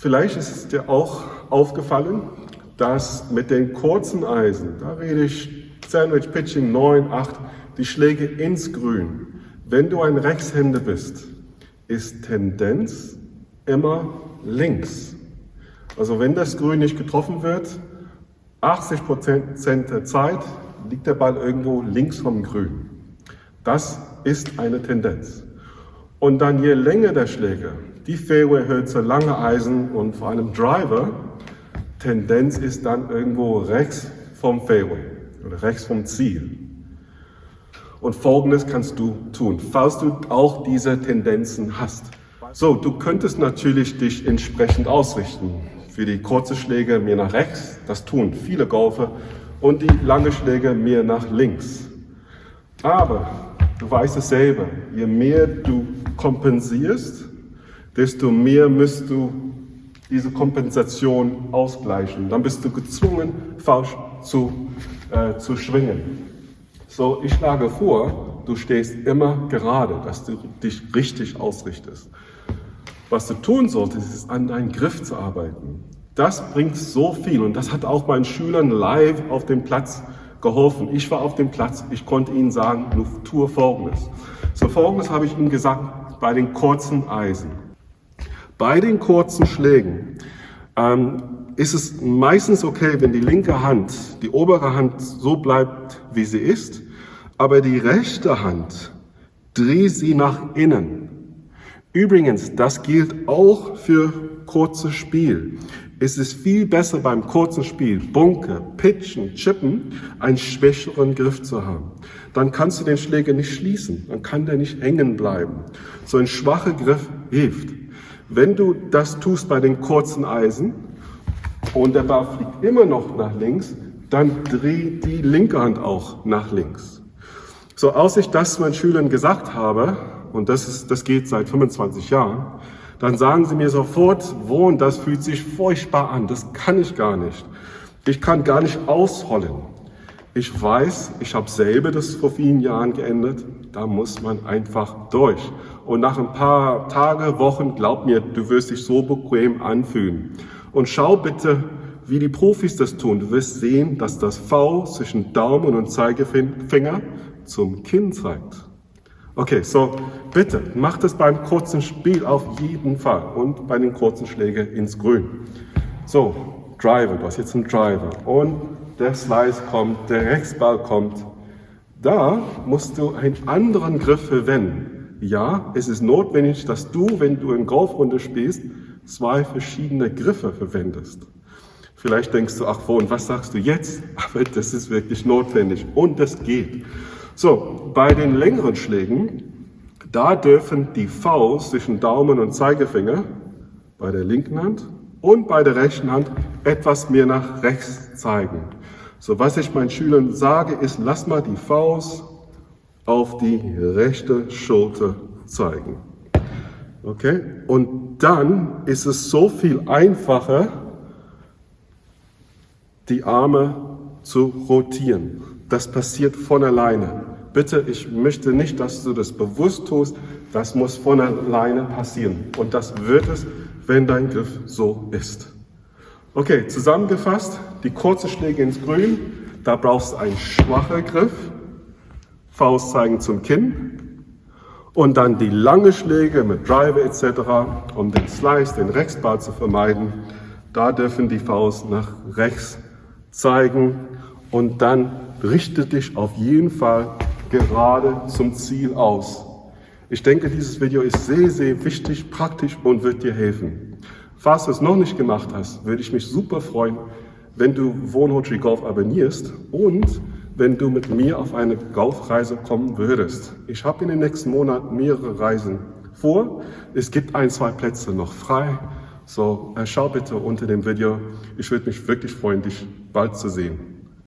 Vielleicht ist es dir auch aufgefallen, dass mit den kurzen Eisen, da rede ich Sandwich Pitching 9, 8, die Schläge ins Grün. Wenn du ein Rechtshänder bist, ist Tendenz immer links. Also wenn das Grün nicht getroffen wird, 80 Prozent der Zeit liegt der Ball irgendwo links vom Grün. Das ist eine Tendenz. Und dann je länger der Schläger, die Fairway-Hölzer, lange Eisen und vor allem Driver, Tendenz ist dann irgendwo rechts vom Fairway oder rechts vom Ziel. Und Folgendes kannst du tun, falls du auch diese Tendenzen hast. So, du könntest natürlich dich entsprechend ausrichten. Für die kurzen Schläge mehr nach rechts, das tun viele Golfer, und die langen Schläge mehr nach links. Aber du weißt es selber, je mehr du kompensierst, desto mehr musst du diese Kompensation ausgleichen. Dann bist du gezwungen, falsch zu, äh, zu schwingen. So, ich schlage vor, du stehst immer gerade, dass du dich richtig ausrichtest. Was du tun solltest, ist an deinem Griff zu arbeiten. Das bringt so viel und das hat auch meinen Schülern live auf dem Platz geholfen. Ich war auf dem Platz, ich konnte ihnen sagen, du tue Folgendes. So Folgendes habe ich ihnen gesagt bei den kurzen Eisen. Bei den kurzen Schlägen ähm, ist es meistens okay, wenn die linke Hand, die obere Hand so bleibt, wie sie ist, aber die rechte Hand, dreh sie nach innen. Übrigens, das gilt auch für kurzes Spiel. Es ist viel besser beim kurzen Spiel, Bunker, Pitchen, Chippen, einen schwächeren Griff zu haben. Dann kannst du den Schläger nicht schließen, dann kann der nicht hängen bleiben. So ein schwacher Griff hilft. Wenn du das tust bei den kurzen Eisen und der Ball fliegt immer noch nach links, dann dreh die linke Hand auch nach links. So, als ich das meinen Schülern gesagt habe, und das, ist, das geht seit 25 Jahren, dann sagen sie mir sofort, wo und das fühlt sich furchtbar an, das kann ich gar nicht. Ich kann gar nicht ausholen. Ich weiß, ich habe selber das vor vielen Jahren geändert, da muss man einfach durch. Und nach ein paar Tage, Wochen, glaub mir, du wirst dich so bequem anfühlen. Und schau bitte, wie die Profis das tun. Du wirst sehen, dass das V zwischen Daumen und Zeigefinger zum Kinn zeigt. Okay, so bitte, mach das beim kurzen Spiel auf jeden Fall und bei den kurzen Schlägen ins Grün. So, Driver, du hast jetzt einen Driver und der Slice kommt, der Rechtsball kommt. Da musst du einen anderen Griff verwenden. Ja, es ist notwendig, dass du, wenn du in Golfrunde spielst, zwei verschiedene Griffe verwendest. Vielleicht denkst du, ach, wo und was sagst du jetzt? Aber das ist wirklich notwendig und das geht. So, bei den längeren Schlägen, da dürfen die Faust zwischen Daumen und Zeigefinger bei der linken Hand und bei der rechten Hand etwas mehr nach rechts zeigen. So, was ich meinen Schülern sage, ist, lass mal die Faust auf die rechte Schulter zeigen. Okay? Und dann ist es so viel einfacher, die Arme zu rotieren. Das passiert von alleine. Bitte, ich möchte nicht, dass du das bewusst tust. Das muss von alleine passieren. Und das wird es, wenn dein Griff so ist. Okay, zusammengefasst, die kurzen Schläge ins Grün, da brauchst du einen schwachen Griff, Faust zeigen zum Kinn und dann die lange Schläge mit Driver etc., um den Slice, den Rechtsball zu vermeiden. Da dürfen die Faust nach rechts zeigen und dann richte dich auf jeden Fall gerade zum Ziel aus. Ich denke, dieses Video ist sehr, sehr wichtig, praktisch und wird dir helfen. Falls du es noch nicht gemacht hast, würde ich mich super freuen, wenn du Wohnhotel Golf abonnierst und wenn du mit mir auf eine Golfreise kommen würdest. Ich habe in den nächsten Monaten mehrere Reisen vor. Es gibt ein, zwei Plätze noch frei. So, äh, schau bitte unter dem Video. Ich würde mich wirklich freuen, dich bald zu sehen.